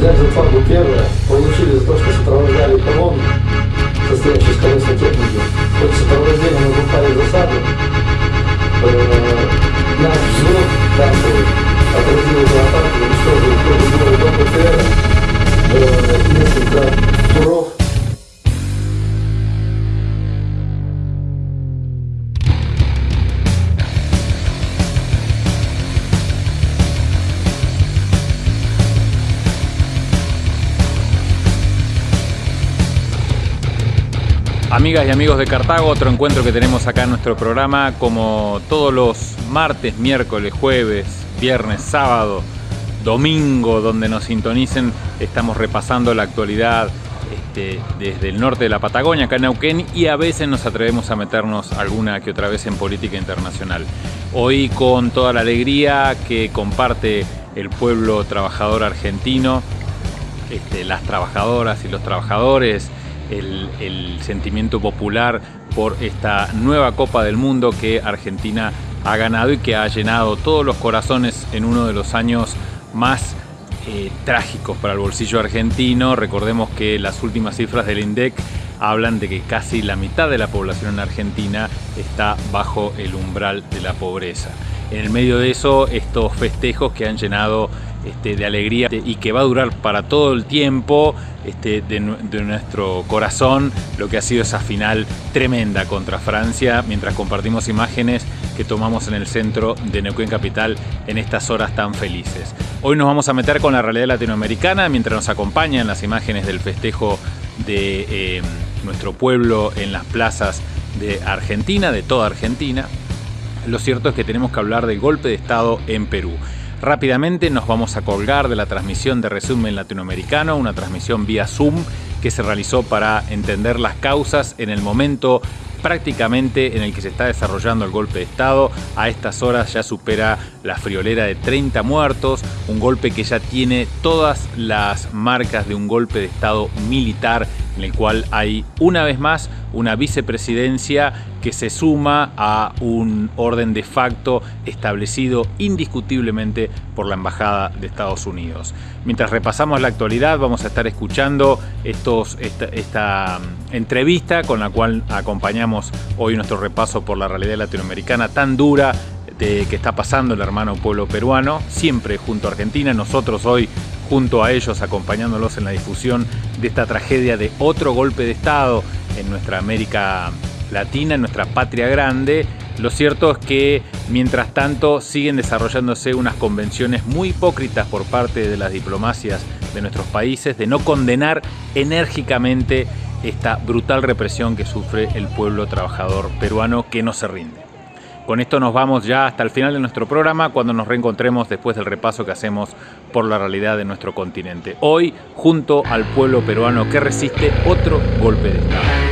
взять зарплату первое, получили за то, что сопровождали колонну, состоящую из колесной техники. Под сопровождением мы попали в засаду. Э, наш взвод танковый отразил эту атаку, уничтожил тоже до ПТР, э, несколько туров Amigas y amigos de Cartago, otro encuentro que tenemos acá en nuestro programa, como todos los martes, miércoles, jueves, viernes, sábado, domingo, donde nos sintonicen, estamos repasando la actualidad este, desde el norte de la Patagonia, acá en Neuquén, y a veces nos atrevemos a meternos alguna que otra vez en política internacional. Hoy con toda la alegría que comparte el pueblo trabajador argentino, este, las trabajadoras y los trabajadores, el, sentimiento popular por esta nueva Copa del Mundo que Argentina ha ganado y que ha llenado todos los corazones en uno de los años más eh, trágicos para el bolsillo argentino. Recordemos que las últimas cifras del INDEC hablan de que casi la mitad de la población en Argentina está bajo el umbral de la pobreza. En el medio de eso, estos festejos que han llenado este, de alegría y que va a durar para todo el tiempo este, de, nuestro corazón lo que ha sido esa final tremenda contra Francia mientras compartimos imágenes que tomamos en el centro de Neuquén Capital en estas horas tan felices. Hoy nos vamos a meter con la realidad latinoamericana mientras nos acompañan las imágenes del festejo de eh, nuestro pueblo en las plazas de Argentina, de toda Argentina. Lo cierto es que tenemos que hablar del golpe de Estado en Perú. Rápidamente nos vamos a colgar de la transmisión de resumen latinoamericano, una transmisión vía Zoom que se realizó para entender las causas en el momento prácticamente en el que se está desarrollando el golpe de Estado. A estas horas ya supera la friolera de 30 muertos, un golpe que ya tiene todas las marcas de un golpe de Estado militar en el cual hay una vez más una vicepresidencia que se suma a un orden de facto establecido indiscutiblemente por la Embajada de Estados Unidos. Mientras repasamos la actualidad vamos a estar escuchando estos, esta, mm, entrevista con la cual acompañamos hoy nuestro repaso por la realidad latinoamericana tan dura de, que está pasando el hermano pueblo peruano, siempre junto a Argentina. Nosotros hoy junto a ellos acompañándolos en la difusión de esta tragedia de otro golpe de Estado en nuestra América Latina, en nuestra patria grande. Lo cierto es que mientras tanto siguen desarrollándose unas convenciones muy hipócritas por parte de las diplomacias de nuestros países de no condenar enérgicamente esta brutal represión que sufre el pueblo trabajador peruano que no se rinde. Con esto nos vamos ya hasta el final de nuestro programa cuando nos reencontremos después del repaso que hacemos por la realidad de nuestro continente. Hoy, junto al pueblo peruano que resiste otro golpe de Estado.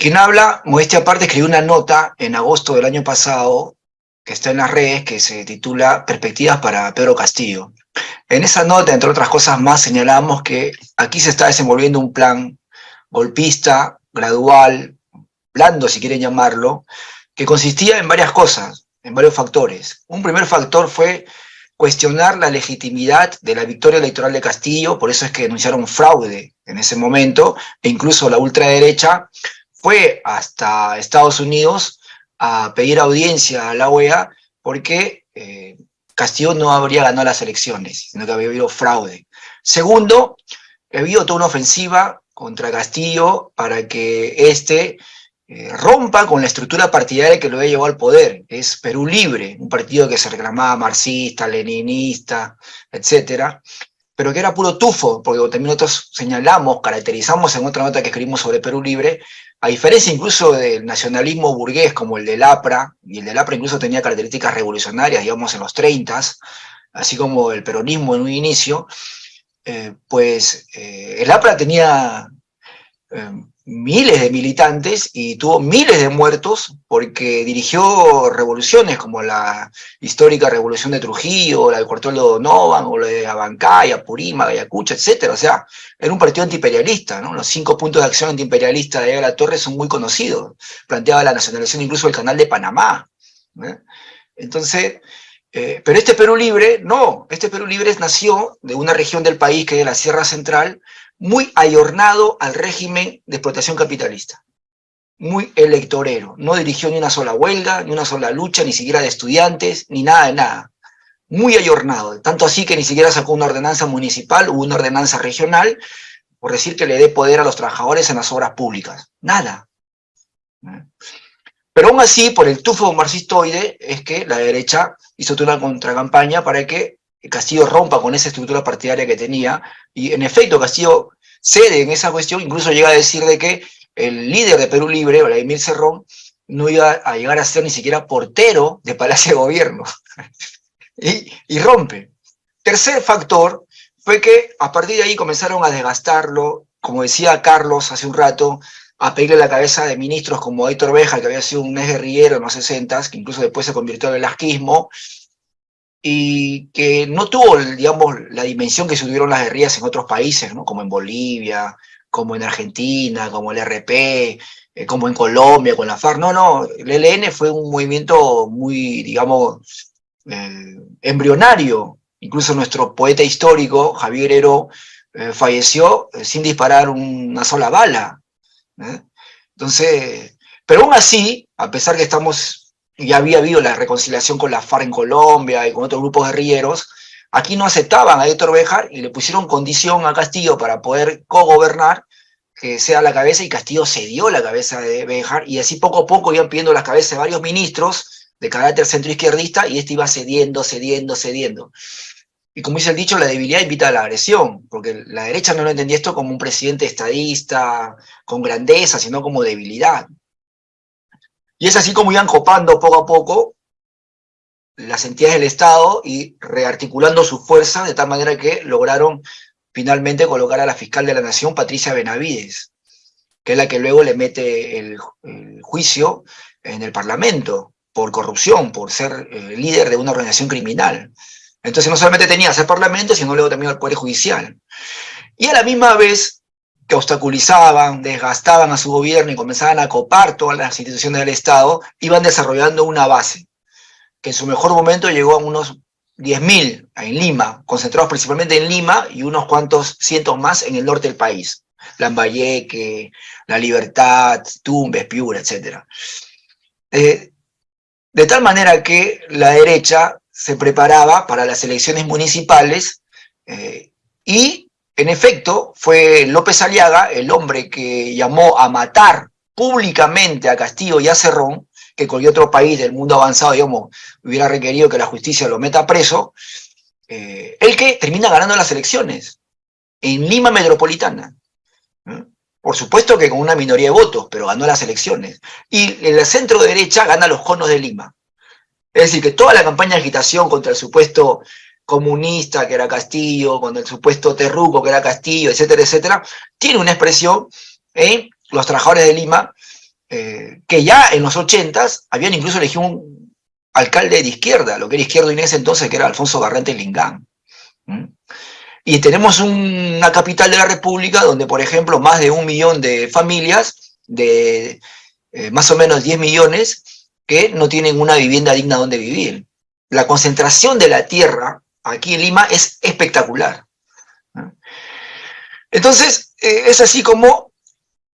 Quien habla, modestia aparte, escribió una nota en agosto del año pasado, que está en las redes, que se titula Perspectivas para Pedro Castillo. En esa nota, entre otras cosas más, señalamos que aquí se está desenvolviendo un plan golpista, gradual, blando si quieren llamarlo, que consistía en varias cosas, en varios factores. Un primer factor fue cuestionar la legitimidad de la victoria electoral de Castillo, por eso es que denunciaron fraude en ese momento, e incluso la ultraderecha fue hasta Estados Unidos a pedir audiencia a la OEA porque eh, Castillo no habría ganado las elecciones, sino que había habido fraude. Segundo, ha habido toda una ofensiva contra Castillo para que éste eh, rompa con la estructura partidaria que lo había llevado al poder, es Perú Libre, un partido que se reclamaba marxista, leninista, etcétera, pero que era puro tufo, porque también nosotros señalamos, caracterizamos en otra nota que escribimos sobre Perú Libre, a diferencia incluso del nacionalismo burgués como el del APRA, y el del APRA incluso tenía características revolucionarias, digamos, en los 30, así como el peronismo en un inicio, eh, pues eh, el APRA tenía eh, miles de militantes y tuvo miles de muertos porque dirigió revoluciones como la histórica revolución de Trujillo, la del cuartel de Donovan, o la de Abancay, Purima, Ayacucho, etc. O sea, era un partido antiimperialista, ¿no? Los cinco puntos de acción antiimperialista de la Torre son muy conocidos. Planteaba la nacionalización incluso del canal de Panamá. Entonces, eh, pero este Perú Libre, no, este Perú Libre nació de una región del país que es la Sierra Central, muy ayornado al régimen de explotación capitalista, muy electorero, no dirigió ni una sola huelga, ni una sola lucha, ni siquiera de estudiantes, ni nada de nada, muy ayornado, tanto así que ni siquiera sacó una ordenanza municipal o una ordenanza regional, por decir que le dé poder a los trabajadores en las obras públicas, nada. Pero aún así, por el tufo marxistoide, es que la derecha hizo toda una contracampaña para que Castillo rompa con esa estructura partidaria que tenía, y en efecto Castillo cede en esa cuestión, incluso llega a decir de que el líder de Perú Libre, Vladimir Cerrón, no iba a llegar a ser ni siquiera portero de Palacio de Gobierno, y, rompe. Tercer factor fue que a partir de ahí comenzaron a desgastarlo, como decía Carlos hace un rato, a pedirle la cabeza de ministros como Héctor Beja, que había sido un ex guerrillero en los 60, que incluso después se convirtió en el asquismo, y que no tuvo, digamos, la dimensión que tuvieron las guerrillas en otros países, ¿no? como en Bolivia, como en Argentina, como el RP, eh, como en Colombia, con la FARC. No, no, el ELN fue un movimiento muy, digamos, eh, embrionario. Incluso nuestro poeta histórico, Javier Heró, eh, falleció sin disparar una sola bala. Entonces, pero aún así, a pesar que estamos ya había habido la reconciliación con la FARC en Colombia y con otros grupos guerrilleros, aquí no aceptaban a Héctor Bejar y le pusieron condición a Castillo para poder cogobernar, que sea la cabeza, y Castillo cedió la cabeza de Bejar, y así poco a poco iban pidiendo las cabezas de varios ministros de carácter centroizquierdista, y este iba cediendo, cediendo, cediendo. Y como dice el dicho, la debilidad invita a la agresión, porque la derecha no lo entendía esto como un presidente estadista, con grandeza, sino como debilidad. Y es así como iban copando poco a poco las entidades del Estado y rearticulando su fuerza de tal manera que lograron finalmente colocar a la fiscal de la Nación, Patricia Benavides, que es la que luego le mete el, juicio en el Parlamento por corrupción, por ser eh, líder de una organización criminal. Entonces no solamente tenía ese Parlamento, sino luego también al Poder Judicial. Y a la misma vez que obstaculizaban, desgastaban a su gobierno y comenzaban a copar todas las instituciones del Estado, iban desarrollando una base, que en su mejor momento llegó a unos 10.000 en Lima, concentrados principalmente en Lima y unos cuantos cientos más en el norte del país. Lambayeque, La Libertad, Tumbes, Piura, etc. Eh, de tal manera que la derecha se preparaba para las elecciones municipales eh, y en efecto, fue López Aliaga el hombre que llamó a matar públicamente a Castillo y a Cerrón, que cualquier otro país del mundo avanzado, digamos, hubiera requerido que la justicia lo meta preso, eh, el que termina ganando las elecciones en Lima Metropolitana. Por supuesto que con una minoría de votos, pero ganó las elecciones. Y en el centro derecha gana los conos de Lima. Es decir, que toda la campaña de agitación contra el supuesto comunista que era Castillo, con el supuesto terruco que era Castillo, etcétera, etcétera, tiene una expresión los trabajadores de Lima, eh, que ya en los ochentas habían incluso elegido un alcalde de izquierda, lo que era izquierdo en ese entonces, que era Alfonso Garrante Lingán. Y tenemos una capital de la República donde, por ejemplo, más de un millón de familias, de eh, más o menos 10 millones, que no tienen una vivienda digna donde vivir. La concentración de la tierra aquí en Lima es espectacular. Entonces, eh, es así como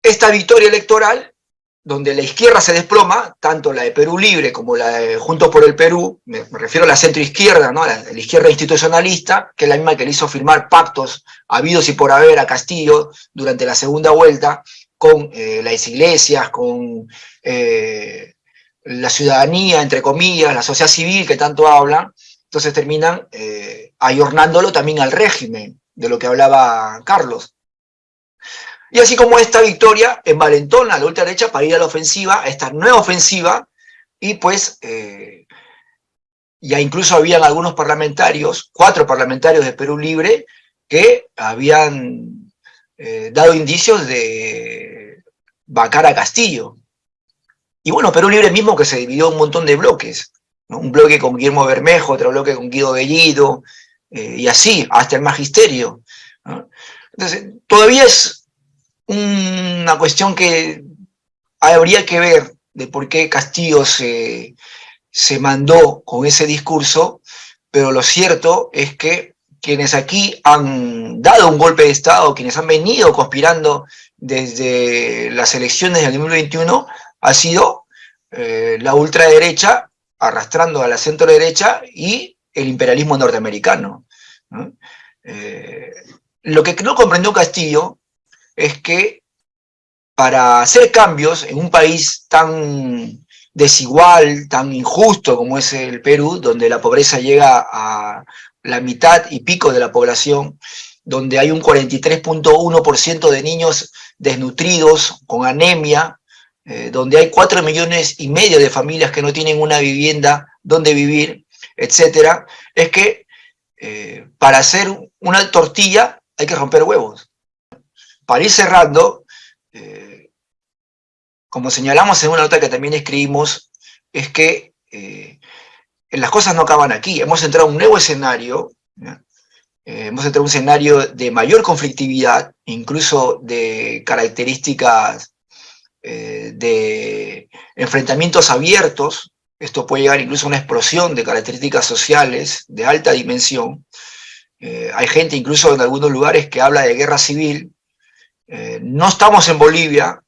esta victoria electoral, donde la izquierda se desploma, tanto la de Perú Libre como la de Juntos por el Perú, me, refiero a la centroizquierda, ¿no? la, la izquierda institucionalista, que es la misma que le hizo firmar pactos habidos y por haber a Castillo durante la segunda vuelta, con eh, las iglesias, con eh, la ciudadanía, entre comillas, la sociedad civil que tanto hablan, entonces terminan eh, ayornándolo también al régimen, de lo que hablaba Carlos. Y así como esta victoria envalentona a la ultraderecha para ir a la ofensiva, a esta nueva ofensiva, y pues eh, ya incluso habían algunos parlamentarios, cuatro parlamentarios de Perú Libre, que habían eh, dado indicios de vacar a Castillo. Y bueno, Perú Libre mismo que se dividió en un montón de bloques, un bloque con Guillermo Bermejo, otro bloque con Guido Bellido, eh, y así, hasta el magisterio. Entonces, todavía es una cuestión que habría que ver de por qué Castillo se, se mandó con ese discurso, pero lo cierto es que quienes aquí han dado un golpe de Estado, quienes han venido conspirando desde las elecciones del 2021, ha sido eh, la ultraderecha arrastrando a la centro derecha y el imperialismo norteamericano. Eh, lo que no comprendió Castillo es que para hacer cambios en un país tan desigual, tan injusto como es el Perú, donde la pobreza llega a la mitad y pico de la población, donde hay un 43.1% de niños desnutridos, con anemia, eh, donde hay 4 millones y medio de familias que no tienen una vivienda donde vivir, etcétera, es que eh, para hacer una tortilla hay que romper huevos. Para ir cerrando, eh, como señalamos en una nota que también escribimos, es que las cosas no acaban aquí. Hemos entrado a un nuevo escenario, hemos entrado a un escenario de mayor conflictividad, incluso de características eh, de enfrentamientos abiertos, esto puede llegar incluso a una explosión de características sociales de alta dimensión. Eh, hay gente incluso en algunos lugares que habla de guerra civil. Eh, no estamos en Bolivia.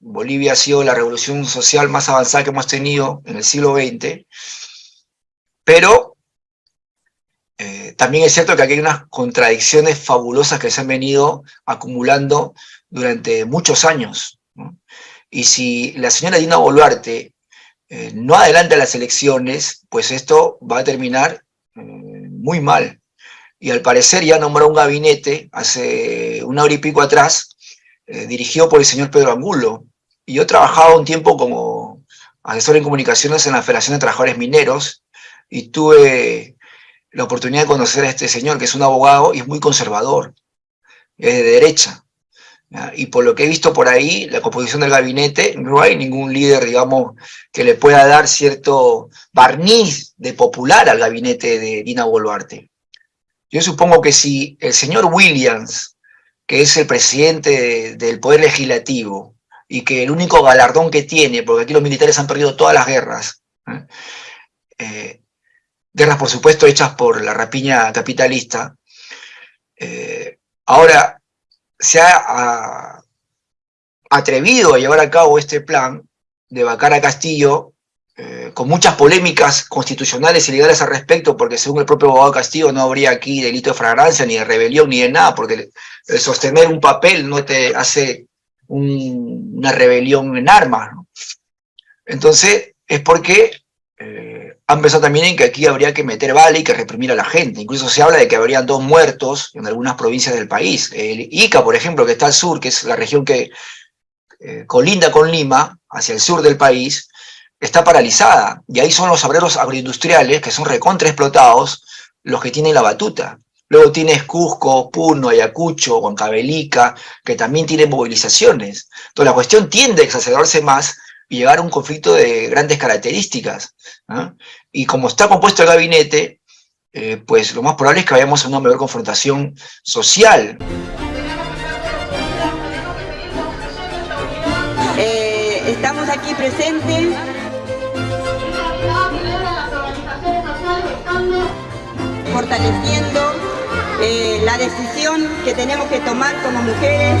Bolivia ha sido la revolución social más avanzada que hemos tenido en el siglo XX. Pero también es cierto que aquí hay unas contradicciones fabulosas que se han venido acumulando durante muchos años. Y si la señora Dina Boluarte eh, no adelanta las elecciones, pues esto va a terminar eh, muy mal. Y al parecer ya nombró un gabinete hace una hora y pico atrás, eh, dirigido por el señor Pedro Angulo. Y yo trabajaba un tiempo como asesor en comunicaciones en la Federación de Trabajadores Mineros y tuve la oportunidad de conocer a este señor, que es un abogado y es muy conservador, es de derecha. Y por lo que he visto por ahí, la composición del gabinete, no hay ningún líder, digamos, que le pueda dar cierto barniz de popular al gabinete de Dina Boluarte. Yo supongo que si el señor Williams, que es el presidente del Poder Legislativo, y que el único galardón que tiene, porque aquí los militares han perdido todas las guerras, ¿eh? Eh, guerras por supuesto hechas por la rapiña capitalista, eh, ahora se ha atrevido a llevar a cabo este plan de vacar a Castillo, eh, con muchas polémicas constitucionales y legales al respecto, porque según el propio abogado Castillo no habría aquí delito de fragancia, ni de rebelión, ni de nada, porque el sostener un papel no te hace una rebelión en armas. Entonces, es porque han pensado también en que aquí habría que meter bala y que reprimir a la gente. Incluso se habla de que habrían dos muertos en algunas provincias del país. El Ica, por ejemplo, que está al sur, que es la región que eh, colinda con Lima, hacia el sur del país, está paralizada. Y ahí son los obreros agroindustriales, que son recontra explotados, los que tienen la batuta. Luego tienes Cusco, Puno, Ayacucho, Huancavelica, que también tienen movilizaciones. Entonces la cuestión tiende a exacerbarse más llegar a un conflicto de grandes características. Y como está compuesto el gabinete, eh, pues lo más probable es que vayamos a una mayor confrontación social. Eh, estamos aquí presentes fortaleciendo eh, la decisión que tenemos que tomar como mujeres